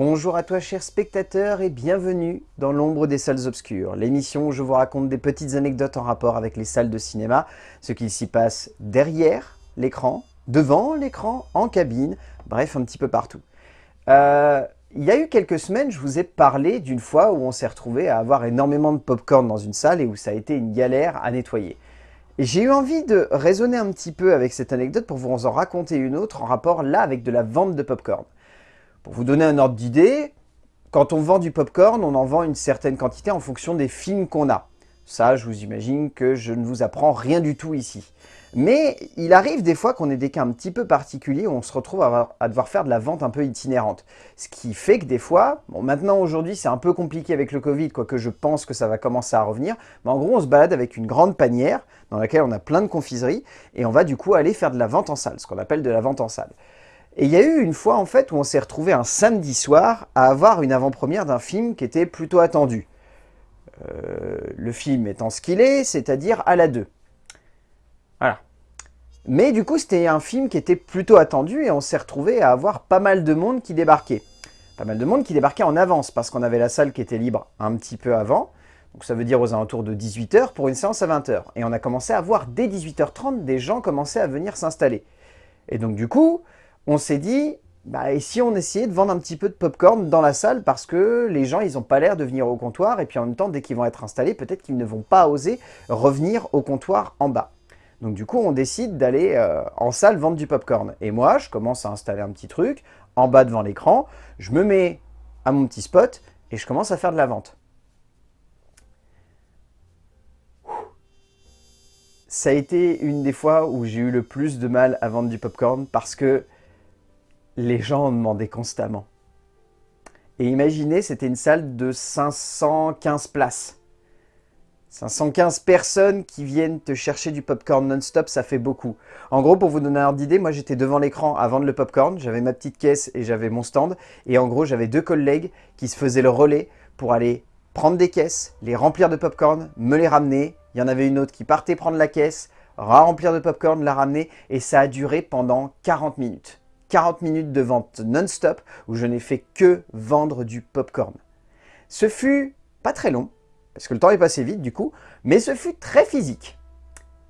Bonjour à toi chers spectateurs et bienvenue dans l'ombre des salles obscures, l'émission où je vous raconte des petites anecdotes en rapport avec les salles de cinéma, ce qui s'y passe derrière l'écran, devant l'écran, en cabine, bref un petit peu partout. Euh, il y a eu quelques semaines, je vous ai parlé d'une fois où on s'est retrouvé à avoir énormément de popcorn dans une salle et où ça a été une galère à nettoyer. Et j'ai eu envie de raisonner un petit peu avec cette anecdote pour vous en raconter une autre en rapport là avec de la vente de popcorn. Pour vous donner un ordre d'idée, quand on vend du popcorn, on en vend une certaine quantité en fonction des films qu'on a. Ça, je vous imagine que je ne vous apprends rien du tout ici. Mais il arrive des fois qu'on ait des cas un petit peu particuliers où on se retrouve à, devoir faire de la vente un peu itinérante. Ce qui fait que des fois, bon maintenant aujourd'hui c'est un peu compliqué avec le Covid, quoique je pense que ça va commencer à revenir, mais en gros on se balade avec une grande panière dans laquelle on a plein de confiseries et on va du coup aller faire de la vente en salle, ce qu'on appelle de la vente en salle. Et il y a eu une fois en fait où on s'est retrouvé un samedi soir à avoir une avant-première d'un film qui était plutôt attendu. Euh, le film étant ce qu'il est, c'est-à-dire à la 2. Voilà. Mais du coup, c'était un film qui était plutôt attendu et on s'est retrouvé à avoir pas mal de monde qui débarquait. Pas mal de monde qui débarquait en avance parce qu'on avait la salle qui était libre un petit peu avant. Donc ça veut dire aux alentours de 18h pour une séance à 20h. Et on a commencé à voir dès 18h30 des gens commencer à venir s'installer. Et donc du coup, on s'est dit, bah, et si on essayait de vendre un petit peu de popcorn dans la salle parce que les gens, ils n'ont pas l'air de venir au comptoir et puis en même temps, dès qu'ils vont être installés, peut-être qu'ils ne vont pas oser revenir au comptoir en bas. Donc du coup, on décide d'aller euh, en salle vendre du popcorn. Et moi, je commence à installer un petit truc en bas devant l'écran. Je me mets à mon petit spot et je commence à faire de la vente. Ça a été une des fois où j'ai eu le plus de mal à vendre du popcorn parce que les gens en demandaient constamment. Et imaginez, c'était une salle de 515 places. 515 personnes qui viennent te chercher du popcorn non-stop, ça fait beaucoup. En gros, pour vous donner un ordre d'idée, moi j'étais devant l'écran à vendre le popcorn, j'avais ma petite caisse et j'avais mon stand. Et en gros, j'avais deux collègues qui se faisaient le relais pour aller prendre des caisses, les remplir de popcorn, me les ramener. Il y en avait une autre qui partait prendre la caisse, remplir de popcorn, la ramener. Et ça a duré pendant 40 minutes. 40 minutes de vente non-stop où je n'ai fait que vendre du popcorn. Ce fut pas très long, parce que le temps est passé vite du coup, mais ce fut très physique.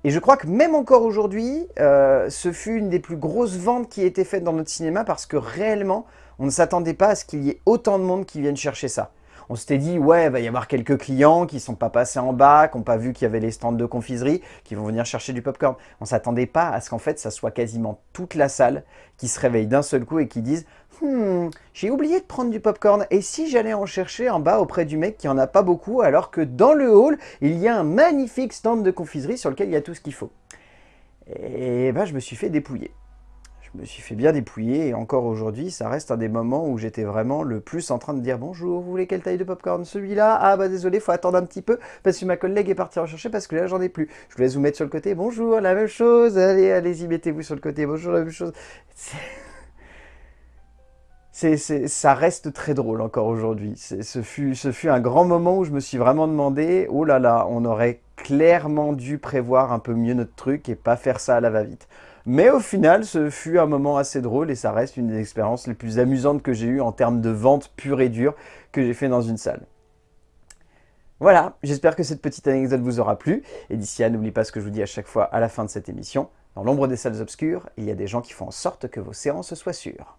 Et je crois que même encore aujourd'hui, euh, ce fut une des plus grosses ventes qui a été faite dans notre cinéma parce que réellement, on ne s'attendait pas à ce qu'il y ait autant de monde qui vienne chercher ça. On s'était dit, ouais, il va y avoir quelques clients qui ne sont pas passés en bas, qui n'ont pas vu qu'il y avait les stands de confiserie, qui vont venir chercher du popcorn. On ne s'attendait pas à ce qu'en fait, ça soit quasiment toute la salle qui se réveille d'un seul coup et qui dise Hmm, j'ai oublié de prendre du popcorn. Et si j'allais en chercher en bas auprès du mec qui en a pas beaucoup, alors que dans le hall, il y a un magnifique stand de confiserie sur lequel il y a tout ce qu'il faut. Et ben, je me suis fait dépouiller. Je me suis fait bien dépouiller et encore aujourd'hui, ça reste un des moments où j'étais vraiment le plus en train de dire « Bonjour, vous voulez quelle taille de popcorn? Celui-là? Ah bah désolé, faut attendre un petit peu parce que ma collègue est partie en chercher parce que là j'en ai plus. Je vous laisse vous mettre sur le côté. Bonjour, la même chose. Allez, allez-y, mettez-vous sur le côté. Bonjour, la même chose. » ça reste très drôle encore aujourd'hui. Ce ce fut un grand moment où je me suis vraiment demandé, oh là là, on aurait clairement dû prévoir un peu mieux notre truc et pas faire ça à la va-vite. Mais au final, ce fut un moment assez drôle et ça reste une des expériences les plus amusantes que j'ai eues en termes de vente pure et dure que j'ai fait dans une salle. Voilà, j'espère que cette petite anecdote vous aura plu. Et d'ici là, n'oubliez pas ce que je vous dis à chaque fois à la fin de cette émission. Dans l'ombre des salles obscures, il y a des gens qui font en sorte que vos séances soient sûres.